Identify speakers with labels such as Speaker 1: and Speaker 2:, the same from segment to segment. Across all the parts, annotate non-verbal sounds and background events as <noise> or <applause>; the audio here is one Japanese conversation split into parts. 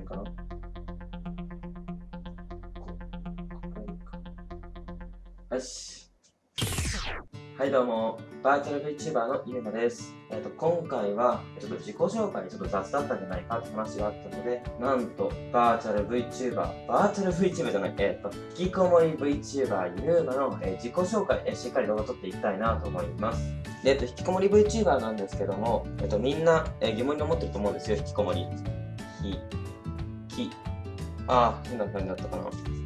Speaker 1: 辺かなよし。はいどうも、バーチャル VTuber のゆうまです。えっ、ー、と、今回は、ちょっと自己紹介ちょっと雑だったんじゃないかって話があったので、なんと、バーチャル VTuber、バーチャル VTuber じゃない、えっ、ー、と、引きこもり VTuber ゆうまの、えー、自己紹介、えしっかり動画撮っていきたいなと思います。で、えっ、と、引きこもり VTuber なんですけども、えっ、と、みんな、え疑問に思ってると思うんですよ、引きこもり。ひ、き、ああ、変な感じだったかな。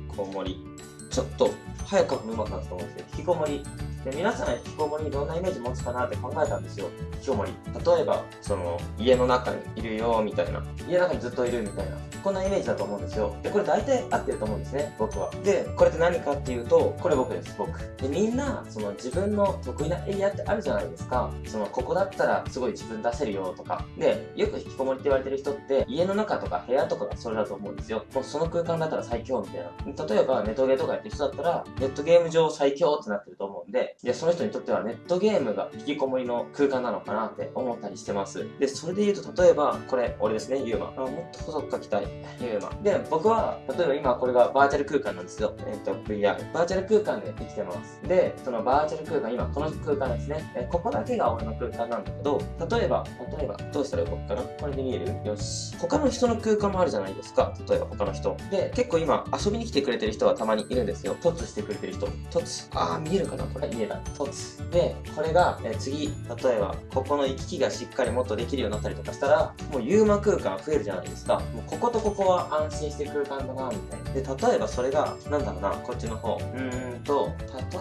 Speaker 1: こもり。ちょっと、早く書くのうまくなったと思うんですけど、引きこもり。で、皆さん引きこもりどんなイメージ持つかなって考えたんですよ。引きこもり。例えば、その、家の中にいるよ、みたいな。家の中にずっといるみたいな。こんなイメージだと思うんですよ。で、これ大体合ってると思うんですね、僕は。で、これって何かっていうと、これ僕です、僕。で、みんな、その自分の得意なエリアってあるじゃないですか。その、ここだったらすごい自分出せるよとか。で、よく引きこもりって言われてる人って、家の中とか部屋とかがそれだと思うんですよ。もうその空間だったら最強みたいな。例えば、ネットゲーとかやってる人だったら、ネットゲーム上最強ってなってると思うんで、いや、その人にとってはネットゲームが引きこもりの空間なのかなって思ったりしてます。で、それで言うと、例えば、これ、俺ですね、ユーマ。あもっと細く書きたい。ユーマ。で、僕は、例えば今これがバーチャル空間なんですよ。えっ、ー、と、VR。バーチャル空間で生きてます。で、そのバーチャル空間、今この空間ですね。えここだけが俺の空間なんだけど、例えば、例えば、どうしたら動くかな？これで見える？よし。他の人の空間もあるじゃないですか。例えば他の人。で、結構今遊びに来てくれてる人はたまにいるんですよ。突してくれてる人。突。あー、見えるかなこれ？見えた。突。で、これが、え次、例えば、ここの行き来がしっかりもっとできるようになったりとかしたら、もうユーマ空間増えるじゃないですか。もうこことここは安心して空間だな、みたいな。で、例えばそれが、なんだろうな、こっちの方。うーんと、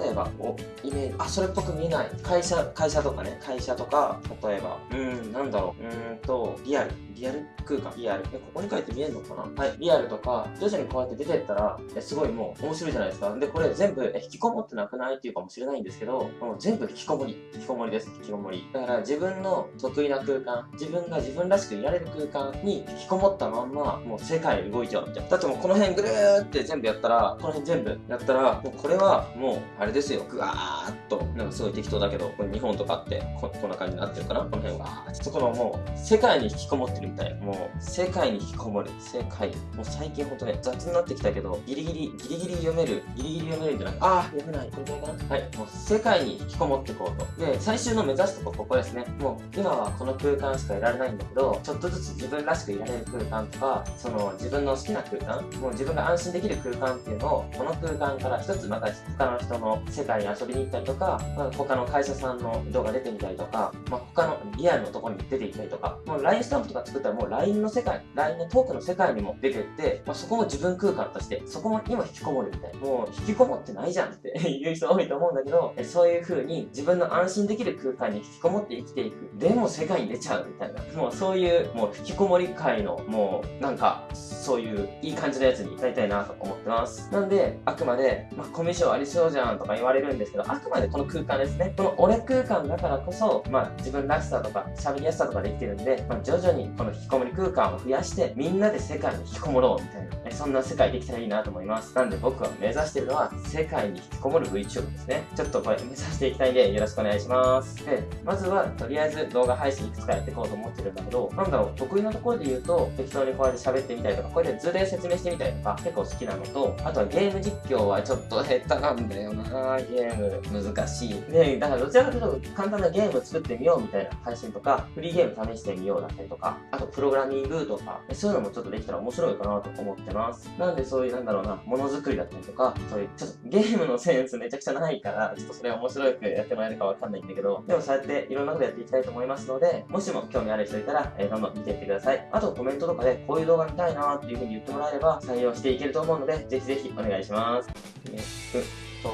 Speaker 1: 例えば、お、イメージ、あ、それっぽく見えない。会社、会社とかね、会社とか、例えば、うーん、なんだろう、うーんと、リアル。リアル空間、リアル。え、ここに書いて見えるのかな？はい、リアルとか、徐々にこうやって出てったら、すごいもう面白いじゃないですか。で、これ全部、え、引きこもってなくないっていうかもしれないんですけど、もう全部引きこもり。引きこもりです、引きこもり。だから自分の得意な空間、自分が自分らしくいられる空間に引きこもったまんま、もう世界動いちゃうみたいな。だってもうこの辺ぐるーって全部やったら、この辺全部やったら、もうこれはもう、あれですよ。ぐわーっと、なんかすごい適当だけど、これ日本とかってこ、こんな感じになってるかな？この辺は。そこのもう、世界に引きこもってるみたい。もう、世界に引きこもる。世界。もう最近ほんとね、雑になってきたけど、ギリギリ、ギリギリ読める。ギリギリ読めるんじゃないあー、読めない。これぐらいかなはい。もう世界に引きこもっていこうと。で、最終の目指すとこここですね。もう、今はこの空間しかいられないんだけど、ちょっとずつ自分らしくいられる空間とか、その自分の好きな空間、もう自分が安心できる空間っていうのを、この空間から一つまた他の人の世界に遊びに行ったりとか、まあ、他の会社さんの動画出てみたりとか、まあ、他のリアルのところに出て行ったりとか、もう LINE スタンプとか作ったらもう LINE の世界、LINE のトークの世界にも出てって、まあ、そこも自分空間として、そこも今引きこもるみたいな。もう引きこもってないじゃんって <laughs> 言う人多いと思うんだけど、そういう風に自分の安心できる空間に引きこもって生きていく。でも世界に出ちゃうみたいな。もうそういう、もう引きこもり界の、もうなんか、そういういい感じのやつになりたいなと思ってます。なんで、あくまで、まあ、コミュ障ありそうじゃんとか言われるんですけど、あくまでこの空間ですね。この俺空間だからこそ、まあ、自分らしさとか、喋りやすさとかできてるんで、まあ、徐々にこの引きこもり空間を増やして、みんなで世界に引きこもろうみたいな、そんな世界できたらいいなと思います。なんで僕は目指してるのは、世界に引きこもる VTuber ですね。ちょっとこれ目指していきたいんで、よろしくお願いします。で、まずは、とりあえず動画配信いくつかやっていこうと思ってるんだけど、なんだろう、得意なところで言うと、適当にこうやって喋ってみたりとか、これで図で説明してみたりとか、結構好きなのと、あとはゲーム実況はちょっと <laughs> 下手なんだよなゲーム難しい。ねだからどちらかというと簡単なゲーム作ってみようみたいな配信とか、フリーゲーム試してみようだったりとか、あとプログラミングとか、そういうのもちょっとできたら面白いかなと思ってます。なんでそういうなんだろうな、ものづくりだったりとか、そういうちょっとゲームのセンスめちゃくちゃないから、ちょっとそれ面白くやってもらえるかわかんないんだけど、でもそうやっていろんなことやっていきたいと思いますので、もしも興味ある人いたら、えー、どんどん見ていってください。あとコメントとかでこういう動画見たいなっていう風に言ってもらえれば採用していけると思うので、ぜひぜひお願いします。えー、と、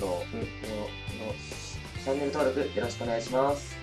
Speaker 1: ど、う、の、チャンネル登録よろしくお願いします。